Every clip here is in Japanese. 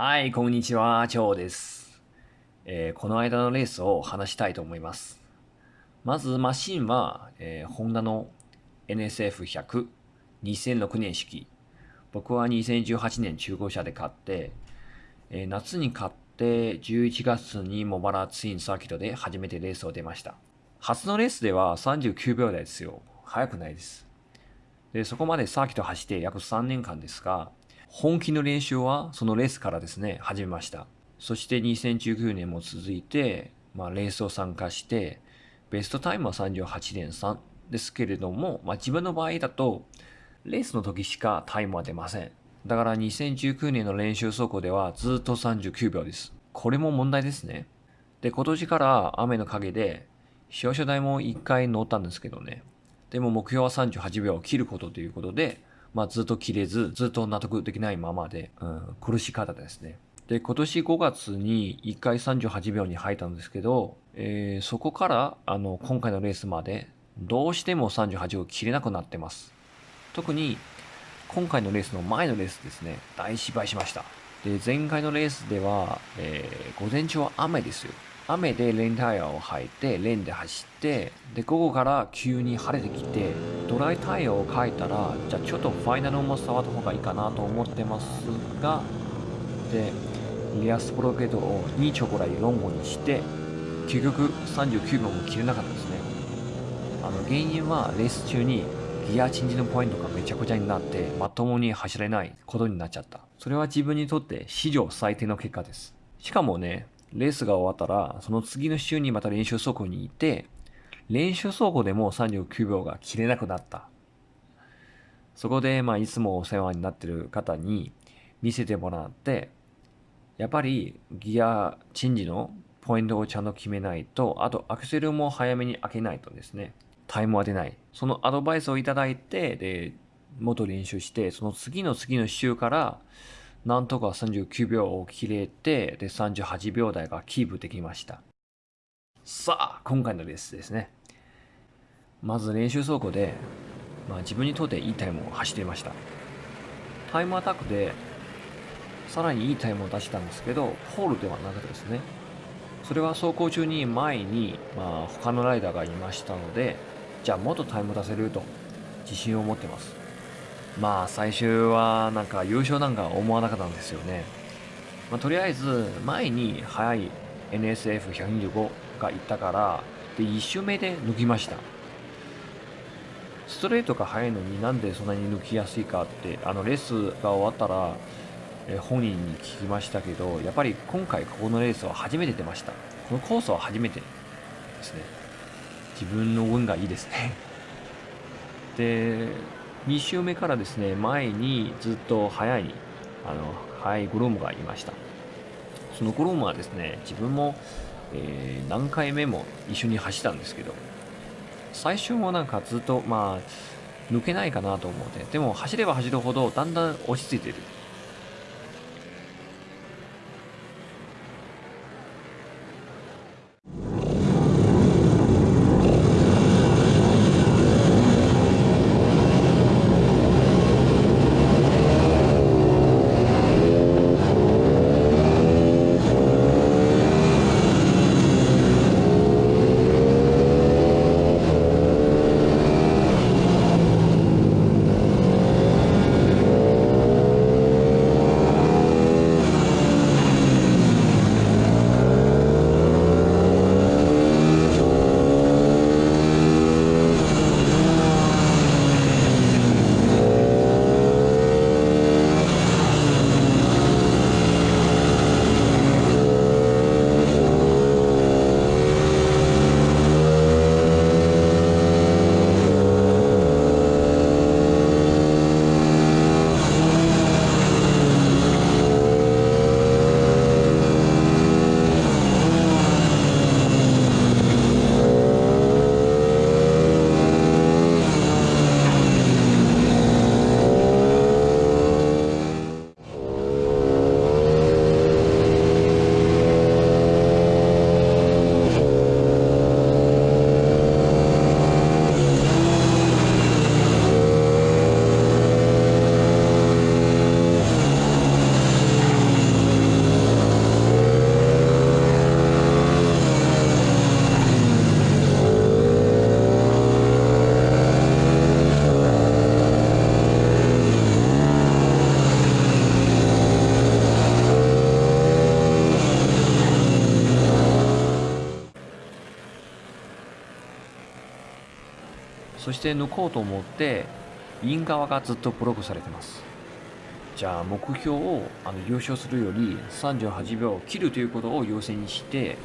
はい、こんにちは、チョウです、えー、この間のレースを話したいと思います。まず、マシンは、えー、ホンダの NSF100、2006年式。僕は2018年中古車で買って、えー、夏に買って11月にモバラツインサーキットで初めてレースを出ました。初のレースでは39秒台ですよ。速くないです。で、そこまでサーキット走って約3年間ですが、本気の練習はそのレースからですね、始めました。そして2019年も続いて、まあ、レースを参加して、ベストタイムは38.3ですけれども、まあ、自分の場合だと、レースの時しかタイムは出ません。だから2019年の練習走行ではずっと39秒です。これも問題ですね。で、今年から雨の陰で、表彰台も1回乗ったんですけどね。でも目標は38秒を切ることということで、まあ、ずっと切れず、ずっと納得できないままで、うん、苦しかったですね。で、今年5月に1回38秒に入ったんですけど、えー、そこから、あの、今回のレースまで、どうしても38を切れなくなってます。特に、今回のレースの前のレースですね、大失敗しました。で、前回のレースでは、えー、午前中は雨ですよ。雨でレンタイヤを履いて、レンで走って、で、午後から急に晴れてきて、ドライタイヤを履いたら、じゃあちょっとファイナルも触った方がいいかなと思ってますが、で、リアスプロケットを2チョコライロンゴにして、結局39秒も切れなかったですね。あの、原因はレース中にギアチェンジのポイントがめちゃくちゃになって、まともに走れないことになっちゃった。それは自分にとって史上最低の結果です。しかもね、レースが終わったら、その次の週にまた練習走行に行って、練習走行でも39秒が切れなくなった。そこで、まあ、いつもお世話になってる方に見せてもらって、やっぱりギアチェンジのポイントをちゃんと決めないと、あとアクセルも早めに開けないとですね、タイムは出ない。そのアドバイスをいただいて、で、元練習して、その次の次の週から、なんとか39秒を切れて、で、38秒台がキープできました。さあ、今回のレースですね。まず練習走行で、まあ、自分にとっていいタイムを走っていました。タイムアタックで、さらにいいタイムを出したんですけど、ホールではなかったですね。それは走行中に前に、まあ、他のライダーがいましたので、じゃあもっとタイム出せると自信を持ってます。まあ最終はなんか優勝なんか思わなかったんですよね。まあ、とりあえず前に速い NSF125 がいたからで1周目で抜きました。ストレートが速いのになんでそんなに抜きやすいかってあのレースが終わったら本人に聞きましたけどやっぱり今回ここのレースは初めて出ましたこのコースは初めてですね自分の運がいいですねで2周目からですね、前にずっと早い、あの、速いグロームがいました。そのグロームはですね、自分も、えー、何回目も一緒に走ったんですけど、最初もなんかずっと、まあ、抜けないかなと思って、でも走れば走るほどだんだん落ち着いてる。そして抜こうと思って、イン側がずっとブロックされてます。じゃあ目標をあの優勝するより38秒を切るということを優先にして、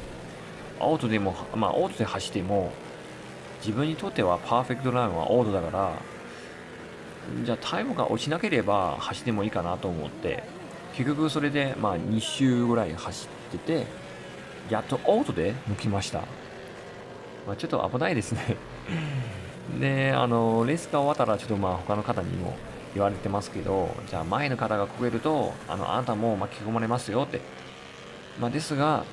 アウトでも、まあオートで走っても、自分にとってはパーフェクトランはオートだから、じゃあタイムが落ちなければ走ってもいいかなと思って、結局それでまあ2周ぐらい走ってて、やっとオートで抜きました。まあ、ちょっと危ないですねで、あの、レースが終わったらちょっとまあ他の方にも言われてますけど、じゃあ前の方がこけると、あの、あなたも巻き込まれますよって。まあ、ですが、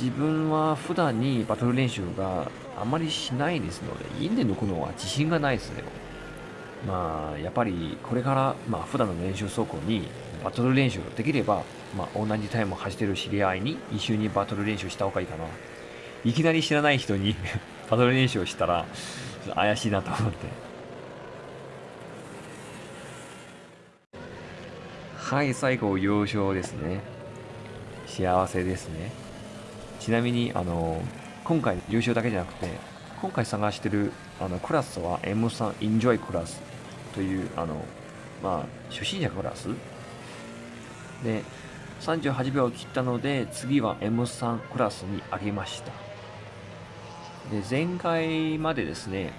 自分は普段にバトル練習があまりしないですので、家で抜くのは自信がないですね。まあ、やっぱりこれから、まあ、普段の練習走行にバトル練習できれば、まあ、同じタイムを走ってる知り合いに一緒にバトル練習した方がいいかな。いきなり知らない人にバトル練習をしたら、怪しいなと思って。はい、最後、優勝ですね。幸せですね。ちなみに、あの、今回優勝だけじゃなくて、今回探してるあのクラスは M3 Enjoy クラスという、あの、まあ、初心者クラスで、38秒を切ったので、次は M3 クラスに上げました。で、前回までですね、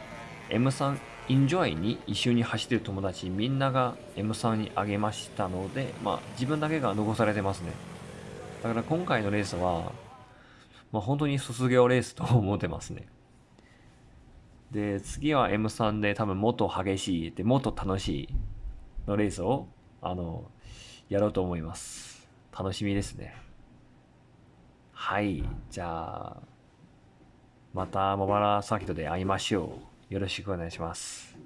M3 Enjoy に一緒に走ってる友達みんなが M3 に上げましたので、まあ自分だけが残されてますね。だから今回のレースは、まあ本当に卒業レースと思ってますね。で、次は M3 で多分もっと激しい、で、もっと楽しいのレースを、あの、やろうと思います。楽しみですね。はい。じゃあ、また茂原サーキットで会いましょう。よろしくお願いします。